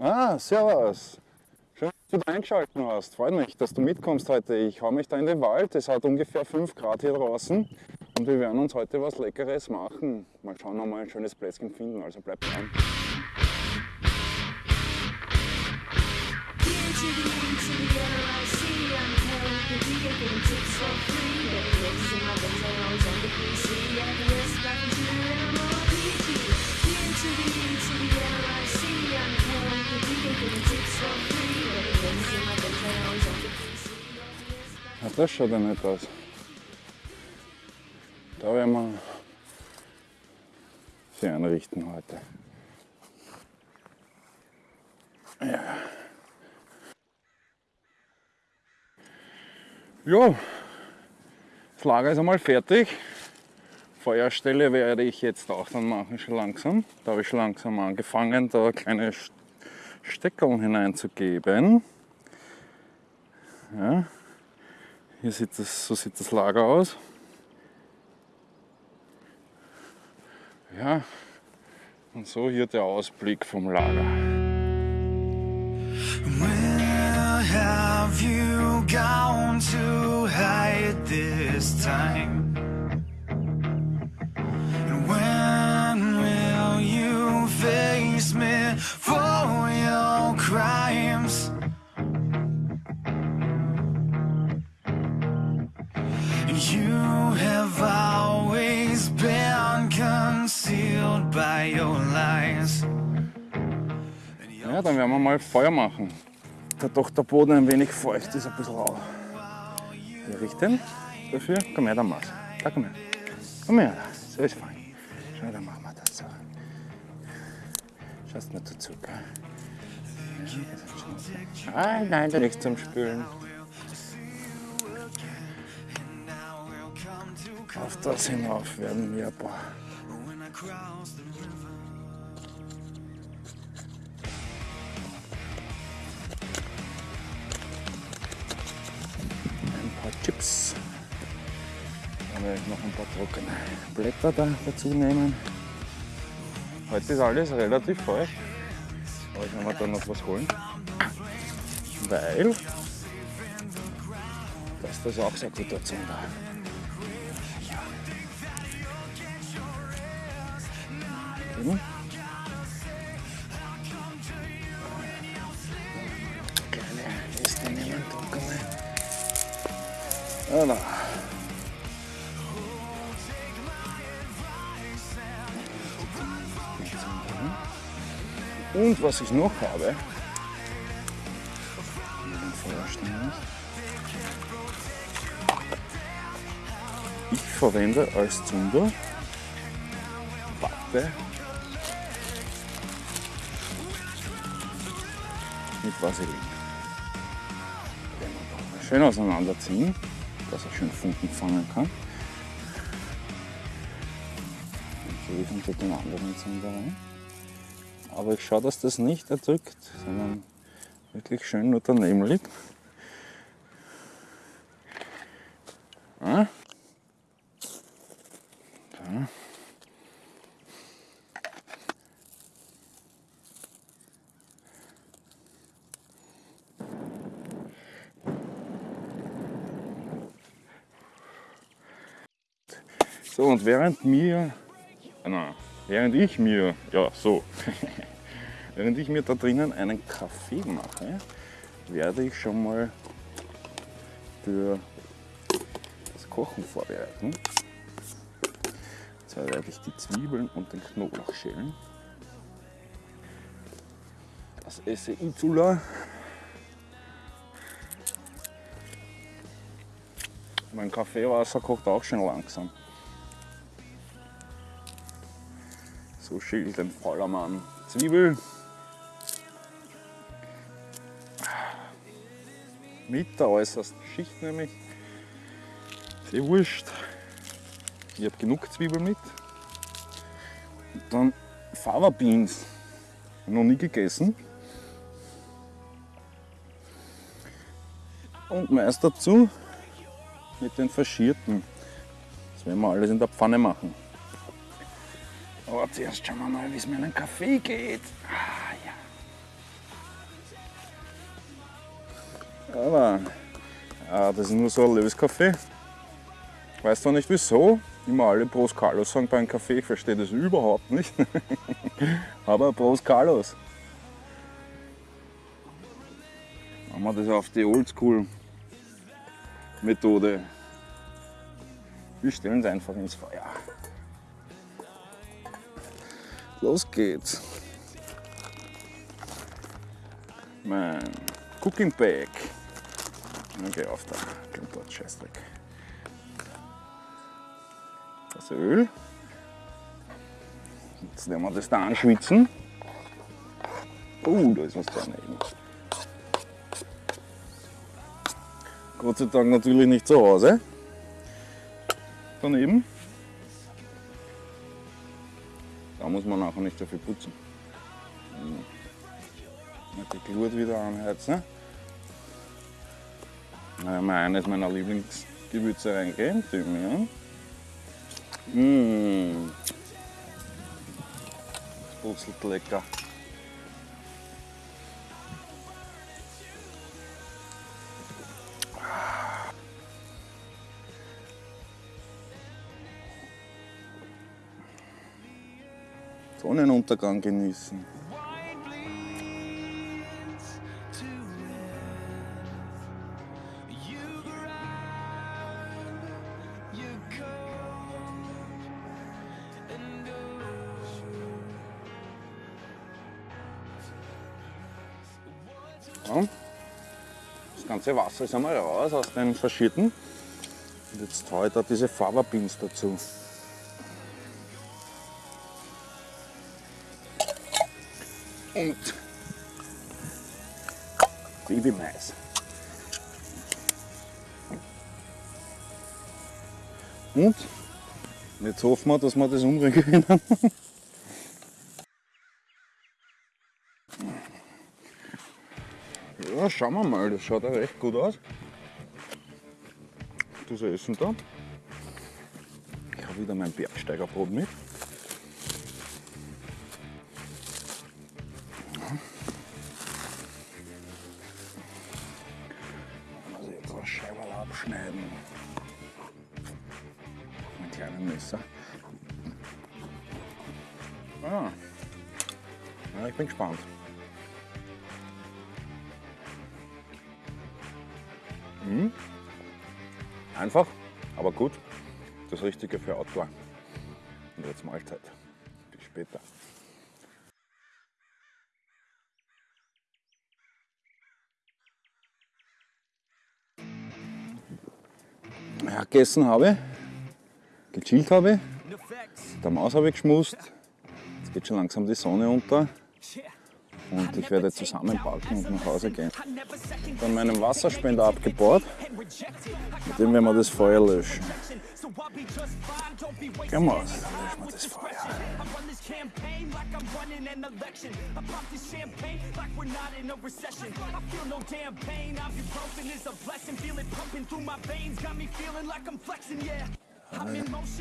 Ah, servus. Schön, dass du eingeschaltet hast. Freut mich, dass du mitkommst heute. Ich hau mich da in den Wald. Es hat ungefähr 5 Grad hier draußen. Und wir werden uns heute was Leckeres machen. Mal schauen, ob wir ein schönes Plätzchen finden. Also bleib dran. Das schaut ja nicht aus. Da werden wir sie einrichten heute. Ja. Ja, das Lager ist einmal fertig. Feuerstelle werde ich jetzt auch dann machen, schon langsam. Da habe ich schon langsam angefangen, da kleine Steckerl hineinzugeben. Ja. Hier sieht das, so sieht das Lager aus. Ja, und so hier der Ausblick vom Lager. Have you gone to hide this time? Ja, dann werden wir mal Feuer machen. Da doch der Boden ein wenig feucht ist, ein bisschen rau. Wir richten dafür. Komm her, dann mach's. Da, komm her. Komm her, so ist fein. Schau, dann machen wir das so. Schaust nicht dazu, gell? Ja, nein, da nichts zum Spülen. Auf das hinauf werden wir ein paar Chips. Dann werde ich noch ein paar trockene Blätter da dazu nehmen. Heute ist alles relativ feucht. Aber ich werde mir da noch was holen. Weil das ist auch sehr gut dazu. Hm? Voilà. Und was ich noch habe, ich verwende als Zunder Watte mit Vaseline. Schön auseinanderziehen, dass er schön Funken fangen kann. Gebe ich unter den anderen Zunder rein. Aber ich schaue, dass das nicht erdrückt, sondern wirklich schön nur daneben liegt. Ja. Da. So, und während mir, na, während ich mir, ja so, während ich mir da drinnen einen Kaffee mache, werde ich schon mal für das Kochen vorbereiten. Jetzt werde ich die Zwiebeln und den Knoblauch schälen. Das esse Inzula. Mein Kaffeewasser kocht auch schon langsam. So schält ein fauler Mann Zwiebel. Mit der äußersten Schicht nämlich. Sehr wurscht. Ich habe genug Zwiebel mit. Und dann Fava Beans. Noch nie gegessen. Und meist dazu mit den Faschierten. Das werden wir alles in der Pfanne machen. Aber zuerst schauen wir mal, wie es mir einen Kaffee geht. Ah, ja. Aber ja, das ist nur so ein Löskaffee. Ich weiß zwar nicht wieso, immer alle Pros Carlos sagen beim Kaffee, ich verstehe das überhaupt nicht. Aber Pros Carlos. Machen wir das auf die Oldschool Methode. Wir stellen es einfach ins Feuer. Los geht's. Mein Cooking Bag. Okay, auf da. Dort Scheißdreck. Das Öl. Jetzt nehmen wir das da anschwitzen. Oh, da ist was daneben. Gott sei Dank natürlich nicht zu Hause. Daneben. Da muss man nachher nicht so viel putzen. Die Glut wieder anheizen. Na, mal eines meiner Lieblingsgewürze reingeben, Thymian. Mmh. Das putzelt lecker. Sonnenuntergang genießen. Das ganze Wasser ist einmal raus aus den Faschierten. Und jetzt haue ich da diese Faberpins dazu. Und Babymais. Und jetzt hoffen wir, dass wir das umbringen können. Ja, schauen wir mal, das schaut ja recht gut aus. Das Essen da. Ich habe wieder mein Bergsteigerbrot mit. Abschneiden. Mit kleinen Messer. Ah. Ja, ich bin gespannt. Mhm. Einfach, aber gut. Das Richtige für Outdoor. Und jetzt Mahlzeit. Bis später. Gegessen habe, gechillt habe, der Maus habe ich geschmust. Jetzt geht schon langsam die Sonne unter und ich werde zusammenpacken und nach Hause gehen. Dann meinen Wasserspender abgebaut, mit dem werden wir das Feuer löschen. Gehen wir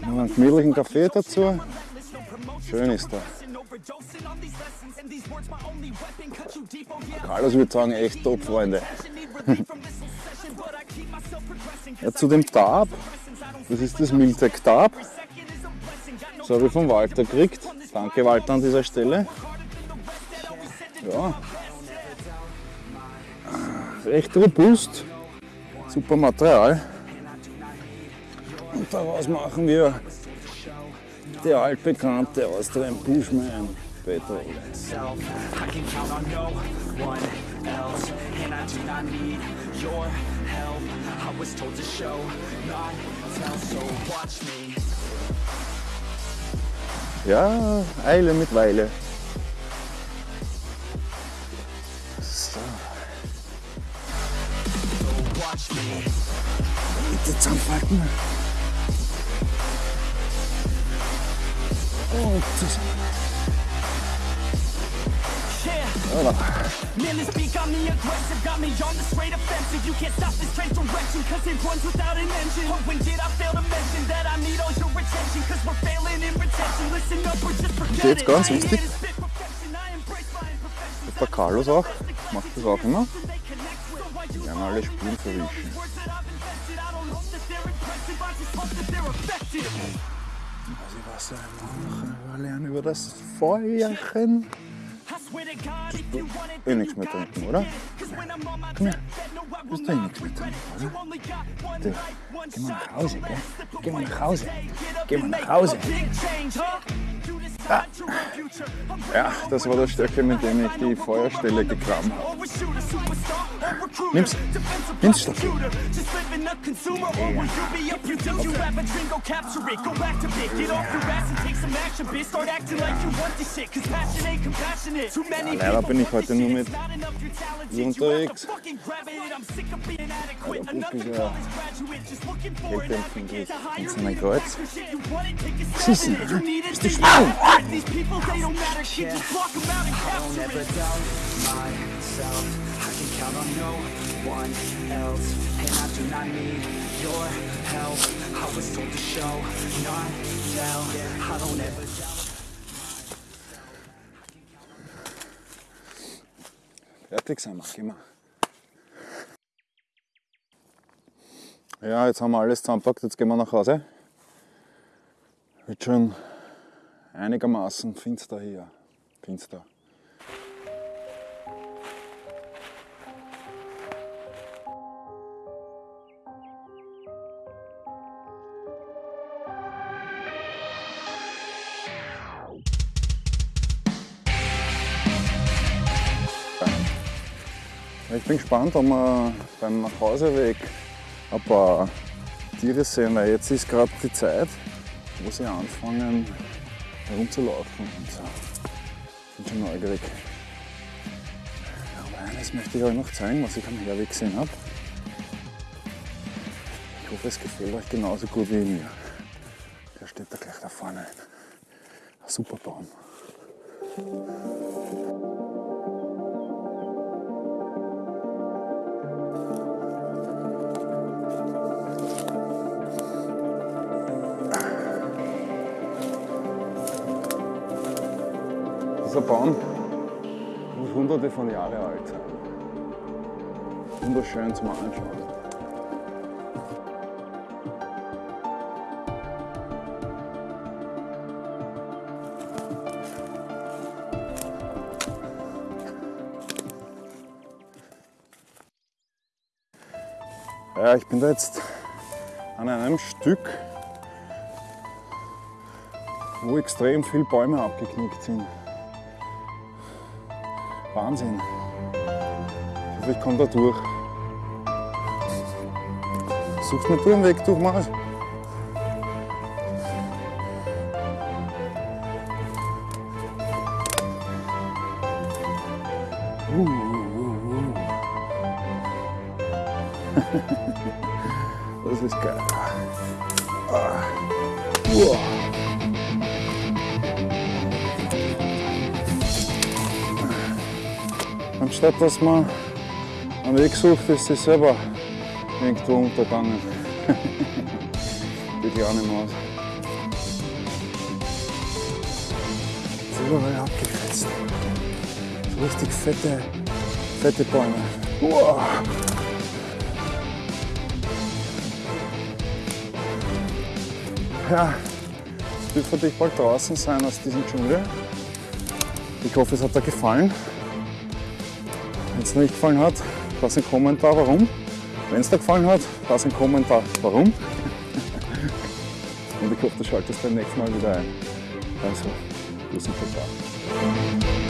Noch einen gemütlichen Kaffee dazu. Schön ist da. Carlos würde sagen, echt top, Freunde. ja, zu dem Tab, das ist das Miltec Tab. Das habe ich von Walter gekriegt. Danke Walter an dieser Stelle. Ja. Recht robust, super Material. Und daraus machen wir der altbekannte Austrian Bushman Petrol. Got me aggressive, got me on the straight offensive. You can't stop forget Jetzt ganz wichtig. Der Carlos auch, macht das auch immer. werden alle Spuren verwischen. Also ich weiß ja, lernen über das Feuerchen. Eh nichts mehr trinken, oder? Komm her. Du hast eh nichts mehr trinken, oder? Du, geh mal nach Hause, gell? Geh mal nach Hause. Geh mal nach Hause. Ja, das war der Stöckel, mit dem ich die Feuerstelle gegraben habe. Nimm's. Nimm's, Stöckel. Ja, leider bin ich heute nur mit ihr unterwegs. Aber Buck ist ja Kälte in seinem Kreuz. Was ist denn? Bist schwul? These people, they don't matter, shit, just block them out and capture it. myself, I can count on no one else, and I do not need your help. I was told to show, not tell, I don't ever doubt. Fertig sind wir, gehen wir. Ja, jetzt haben wir alles zusammengepackt, jetzt gehen wir nach Hause. Wird schon einigermaßen finster hier. Finster. Ich bin gespannt, ob wir beim Nachhauseweg ein paar Tiere sehen, weil jetzt ist gerade die Zeit, wo sie anfangen herumzulaufen und so. Bin schon neugierig. Aber eines möchte ich euch noch zeigen, was ich am Herweg gesehen habe. Ich hoffe, es gefällt euch genauso gut wie mir. Der steht da gleich da vorne. Ein super Baum. Dieser Baum muss hunderte von Jahren alt sein. Wunderschön zum Anschauen. Ja, ich bin da jetzt an einem Stück, wo extrem viele Bäume abgeknickt sind. Wahnsinn. Ich hoffe, ich komme da durch. Sucht mir du einen Weg durch, Maris. Uh, uh, uh, das ist geil. Ah. Wow. Anstatt dass man einen Weg sucht, ist sie selber irgendwo untergegangen. Die kleine Maus. Ist überall abgefetzt. So richtig fette, fette Bäume. Wow. Ja, es wird für dich bald draußen sein aus diesem Dschungel. Ich hoffe, es hat dir gefallen. Wenn es nicht gefallen hat, lass einen Kommentar, warum. Wenn es dir gefallen hat, lass einen Kommentar, warum. Und ich hoffe, du schaltest beim nächsten Mal wieder ein. Also, bis zum Baba.